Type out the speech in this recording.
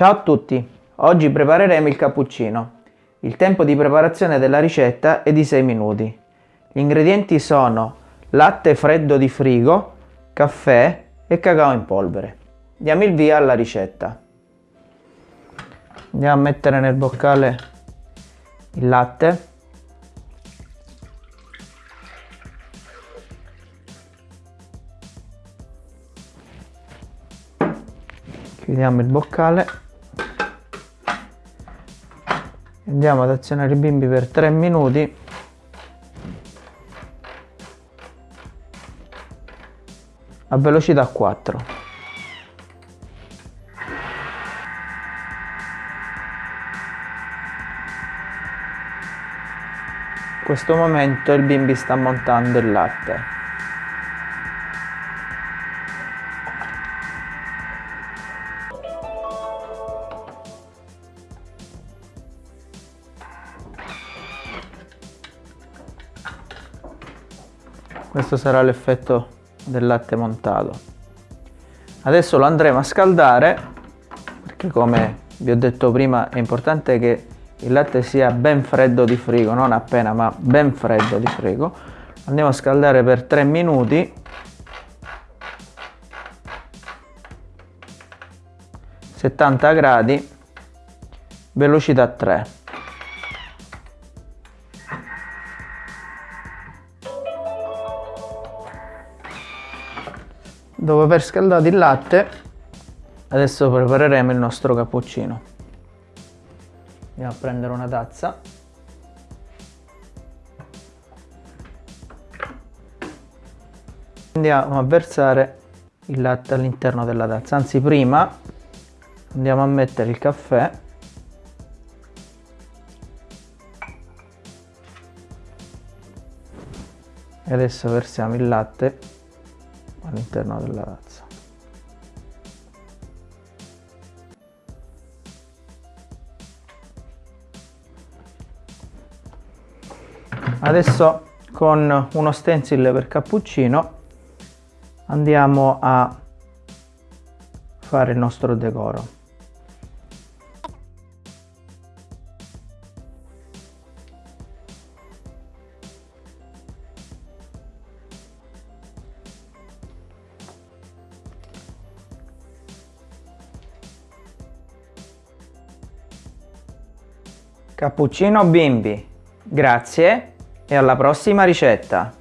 Ciao a tutti, oggi prepareremo il cappuccino. Il tempo di preparazione della ricetta è di 6 minuti. Gli ingredienti sono latte freddo di frigo, caffè e cacao in polvere. Diamo il via alla ricetta. Andiamo a mettere nel boccale il latte chiudiamo il boccale andiamo ad azionare i bimbi per 3 minuti. A velocità 4 in questo momento il bimbi sta montando il latte questo sarà l'effetto del latte montato. Adesso lo andremo a scaldare perché come vi ho detto prima è importante che il latte sia ben freddo di frigo non appena ma ben freddo di frigo. Andiamo a scaldare per 3 minuti. settanta gradi velocità 3 dopo aver scaldato il latte adesso prepareremo il nostro cappuccino. Andiamo a prendere una tazza. Andiamo a versare il latte all'interno della tazza. Anzi prima andiamo a mettere il caffè. E adesso versiamo il latte all'interno della razza. Adesso con uno stencil per cappuccino andiamo a fare il nostro decoro. Cappuccino bimbi, grazie e alla prossima ricetta!